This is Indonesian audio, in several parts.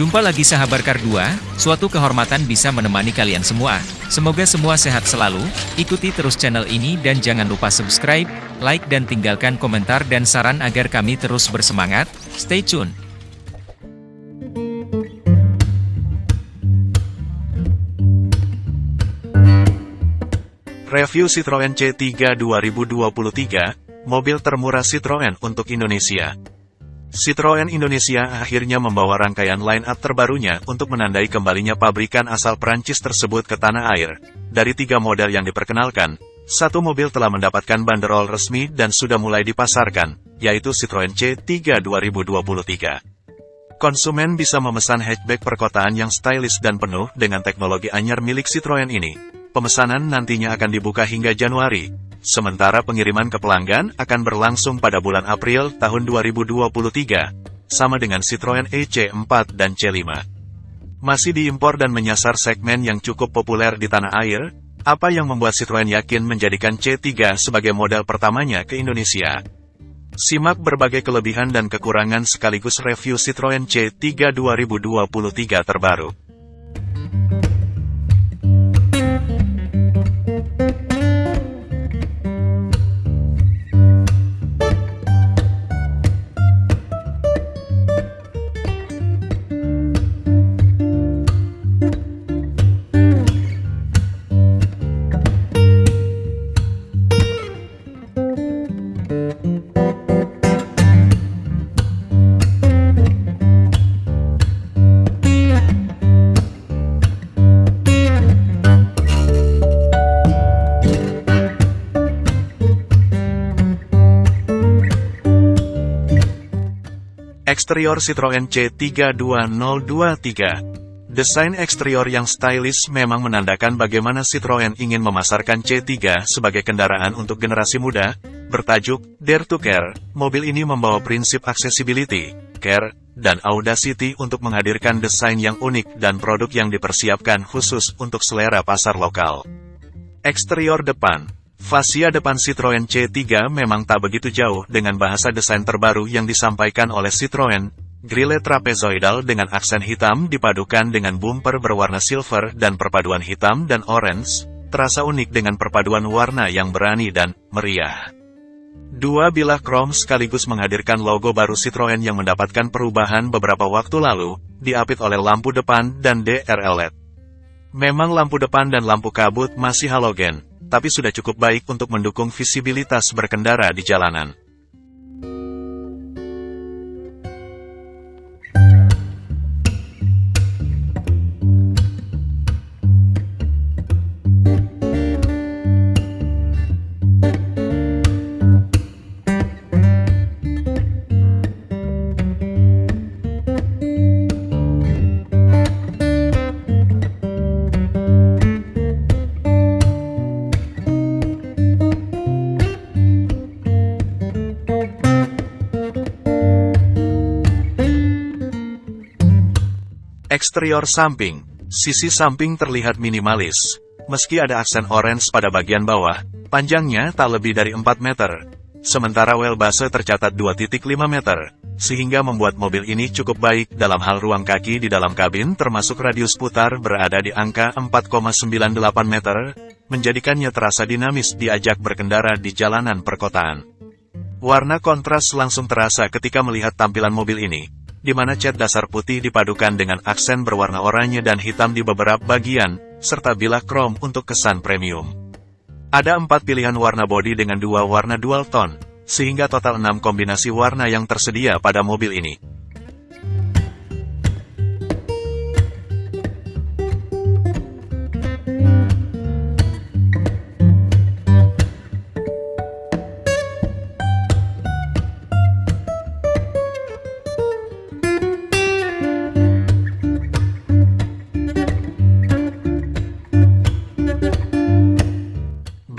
Jumpa lagi sahabat Kar 2, suatu kehormatan bisa menemani kalian semua. Semoga semua sehat selalu, ikuti terus channel ini dan jangan lupa subscribe, like dan tinggalkan komentar dan saran agar kami terus bersemangat. Stay tune. Review Citroen C3 2023, mobil termurah Citroen untuk Indonesia. Citroen Indonesia akhirnya membawa rangkaian line-up terbarunya untuk menandai kembalinya pabrikan asal Prancis tersebut ke tanah air. Dari tiga model yang diperkenalkan, satu mobil telah mendapatkan banderol resmi dan sudah mulai dipasarkan, yaitu Citroen C3 2023. Konsumen bisa memesan hatchback perkotaan yang stylish dan penuh dengan teknologi anyar milik Citroen ini. Pemesanan nantinya akan dibuka hingga Januari, Sementara pengiriman ke pelanggan akan berlangsung pada bulan April tahun 2023, sama dengan Citroen EC4 dan C5. Masih diimpor dan menyasar segmen yang cukup populer di tanah air, apa yang membuat Citroen yakin menjadikan C3 sebagai model pertamanya ke Indonesia? Simak berbagai kelebihan dan kekurangan sekaligus review Citroen C3 2023 terbaru. Eksterior Citroen C32023 Desain eksterior yang stylish memang menandakan bagaimana Citroen ingin memasarkan C3 sebagai kendaraan untuk generasi muda, bertajuk Dare to Care. Mobil ini membawa prinsip accessibility, care, dan audacity untuk menghadirkan desain yang unik dan produk yang dipersiapkan khusus untuk selera pasar lokal. Eksterior depan Fasia depan Citroen C3 memang tak begitu jauh dengan bahasa desain terbaru yang disampaikan oleh Citroen. Grille trapezoidal dengan aksen hitam dipadukan dengan bumper berwarna silver dan perpaduan hitam dan orange, terasa unik dengan perpaduan warna yang berani dan meriah. Dua bilah krom sekaligus menghadirkan logo baru Citroen yang mendapatkan perubahan beberapa waktu lalu, diapit oleh lampu depan dan DRL LED. Memang lampu depan dan lampu kabut masih halogen, tapi sudah cukup baik untuk mendukung visibilitas berkendara di jalanan. Eksterior samping, sisi samping terlihat minimalis. Meski ada aksen orange pada bagian bawah, panjangnya tak lebih dari 4 meter. Sementara wheelbase tercatat 2.5 meter, sehingga membuat mobil ini cukup baik dalam hal ruang kaki di dalam kabin termasuk radius putar berada di angka 4,98 meter, menjadikannya terasa dinamis diajak berkendara di jalanan perkotaan. Warna kontras langsung terasa ketika melihat tampilan mobil ini, di mana cat dasar putih dipadukan dengan aksen berwarna oranye dan hitam di beberapa bagian, serta bilah krom untuk kesan premium. Ada empat pilihan warna bodi dengan dua warna dual tone, sehingga total enam kombinasi warna yang tersedia pada mobil ini.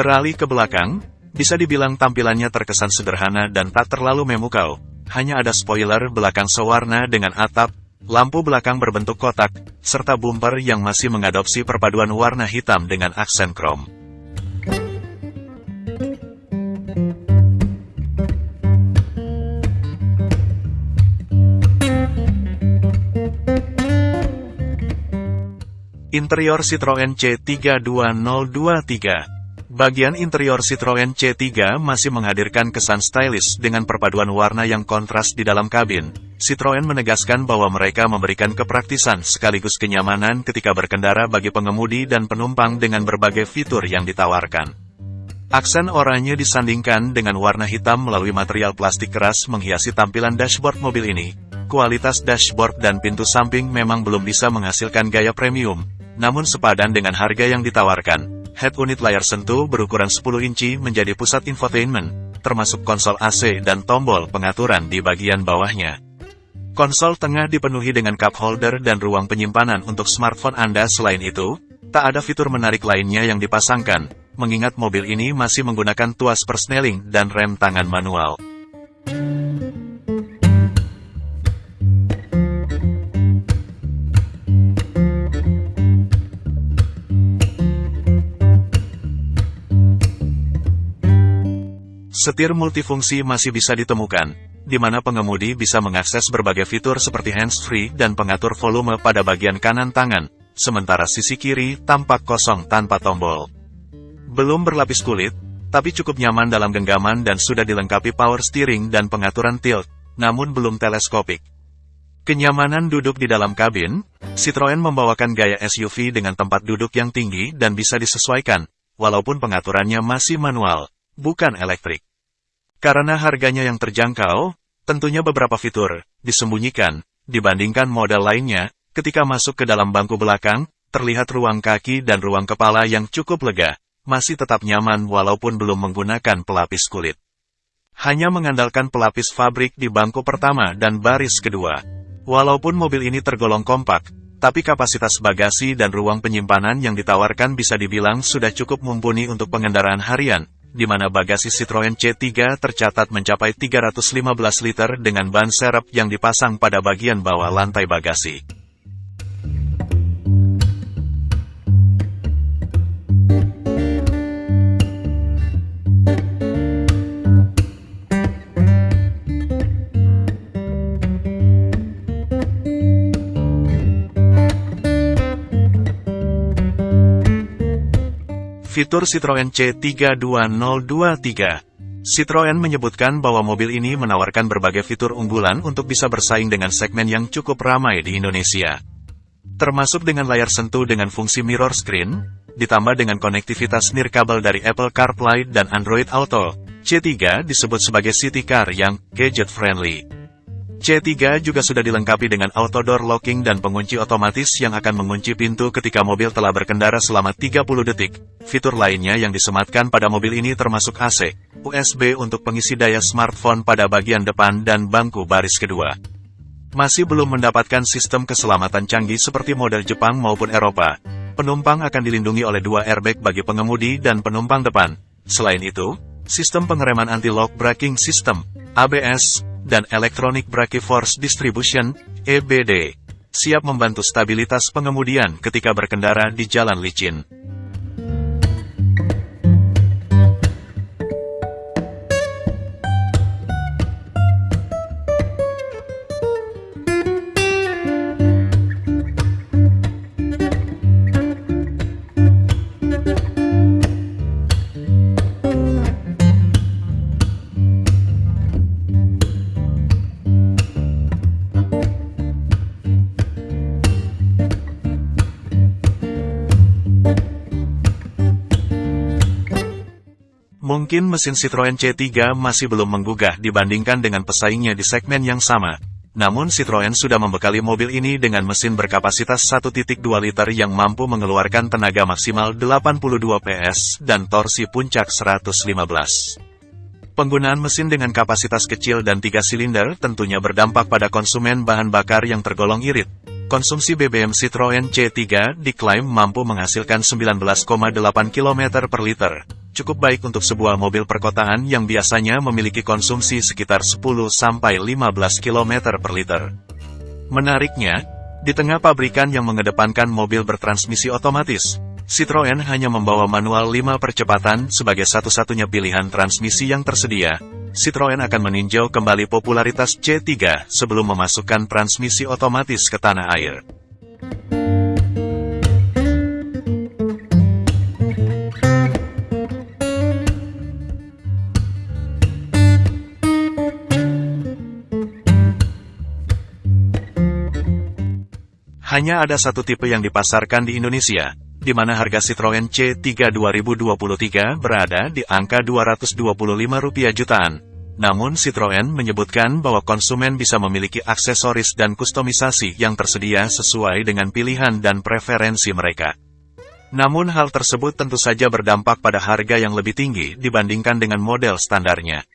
Beralih ke belakang, bisa dibilang tampilannya terkesan sederhana dan tak terlalu memukau. Hanya ada spoiler belakang sewarna dengan atap, lampu belakang berbentuk kotak, serta bumper yang masih mengadopsi perpaduan warna hitam dengan aksen krom. Interior Citroen C32023 Bagian interior Citroen C3 masih menghadirkan kesan stylish dengan perpaduan warna yang kontras di dalam kabin. Citroen menegaskan bahwa mereka memberikan kepraktisan sekaligus kenyamanan ketika berkendara bagi pengemudi dan penumpang dengan berbagai fitur yang ditawarkan. Aksen oranye disandingkan dengan warna hitam melalui material plastik keras menghiasi tampilan dashboard mobil ini. Kualitas dashboard dan pintu samping memang belum bisa menghasilkan gaya premium, namun sepadan dengan harga yang ditawarkan. Head unit layar sentuh berukuran 10 inci menjadi pusat infotainment, termasuk konsol AC dan tombol pengaturan di bagian bawahnya. Konsol tengah dipenuhi dengan cup holder dan ruang penyimpanan untuk smartphone Anda selain itu, tak ada fitur menarik lainnya yang dipasangkan, mengingat mobil ini masih menggunakan tuas persneling dan rem tangan manual. Setir multifungsi masih bisa ditemukan, di mana pengemudi bisa mengakses berbagai fitur seperti hands-free dan pengatur volume pada bagian kanan tangan, sementara sisi kiri tampak kosong tanpa tombol. Belum berlapis kulit, tapi cukup nyaman dalam genggaman dan sudah dilengkapi power steering dan pengaturan tilt, namun belum teleskopik. Kenyamanan duduk di dalam kabin, Citroen membawakan gaya SUV dengan tempat duduk yang tinggi dan bisa disesuaikan, walaupun pengaturannya masih manual, bukan elektrik. Karena harganya yang terjangkau, tentunya beberapa fitur disembunyikan dibandingkan model lainnya. Ketika masuk ke dalam bangku belakang, terlihat ruang kaki dan ruang kepala yang cukup lega, masih tetap nyaman walaupun belum menggunakan pelapis kulit. Hanya mengandalkan pelapis fabrik di bangku pertama dan baris kedua. Walaupun mobil ini tergolong kompak, tapi kapasitas bagasi dan ruang penyimpanan yang ditawarkan bisa dibilang sudah cukup mumpuni untuk pengendaraan harian, di mana bagasi Citroen C3 tercatat mencapai 315 liter dengan ban serep yang dipasang pada bagian bawah lantai bagasi. Fitur Citroen C32023 Citroen menyebutkan bahwa mobil ini menawarkan berbagai fitur unggulan untuk bisa bersaing dengan segmen yang cukup ramai di Indonesia. Termasuk dengan layar sentuh dengan fungsi mirror screen, ditambah dengan konektivitas nirkabel dari Apple CarPlay dan Android Auto, C3 disebut sebagai city car yang gadget-friendly. C3 juga sudah dilengkapi dengan auto door locking dan pengunci otomatis yang akan mengunci pintu ketika mobil telah berkendara selama 30 detik. Fitur lainnya yang disematkan pada mobil ini termasuk AC, USB untuk pengisi daya smartphone pada bagian depan dan bangku baris kedua. Masih belum mendapatkan sistem keselamatan canggih seperti model Jepang maupun Eropa. Penumpang akan dilindungi oleh dua airbag bagi pengemudi dan penumpang depan. Selain itu, sistem pengereman anti-lock braking system, ABS, dan Electronic Brake Force Distribution, EBD, siap membantu stabilitas pengemudian ketika berkendara di jalan licin. Mungkin mesin Citroen C3 masih belum menggugah dibandingkan dengan pesaingnya di segmen yang sama. Namun Citroen sudah membekali mobil ini dengan mesin berkapasitas 1.2 liter yang mampu mengeluarkan tenaga maksimal 82 PS dan torsi puncak 115. Penggunaan mesin dengan kapasitas kecil dan tiga silinder tentunya berdampak pada konsumen bahan bakar yang tergolong irit. Konsumsi BBM Citroen C3 diklaim mampu menghasilkan 19,8 km per liter cukup baik untuk sebuah mobil perkotaan yang biasanya memiliki konsumsi sekitar 10-15 km per liter. Menariknya, di tengah pabrikan yang mengedepankan mobil bertransmisi otomatis, Citroen hanya membawa manual 5 percepatan sebagai satu-satunya pilihan transmisi yang tersedia. Citroen akan meninjau kembali popularitas C3 sebelum memasukkan transmisi otomatis ke tanah air. Hanya ada satu tipe yang dipasarkan di Indonesia, di mana harga Citroen C3 2023 berada di angka Rp225 jutaan. Namun Citroen menyebutkan bahwa konsumen bisa memiliki aksesoris dan kustomisasi yang tersedia sesuai dengan pilihan dan preferensi mereka. Namun hal tersebut tentu saja berdampak pada harga yang lebih tinggi dibandingkan dengan model standarnya.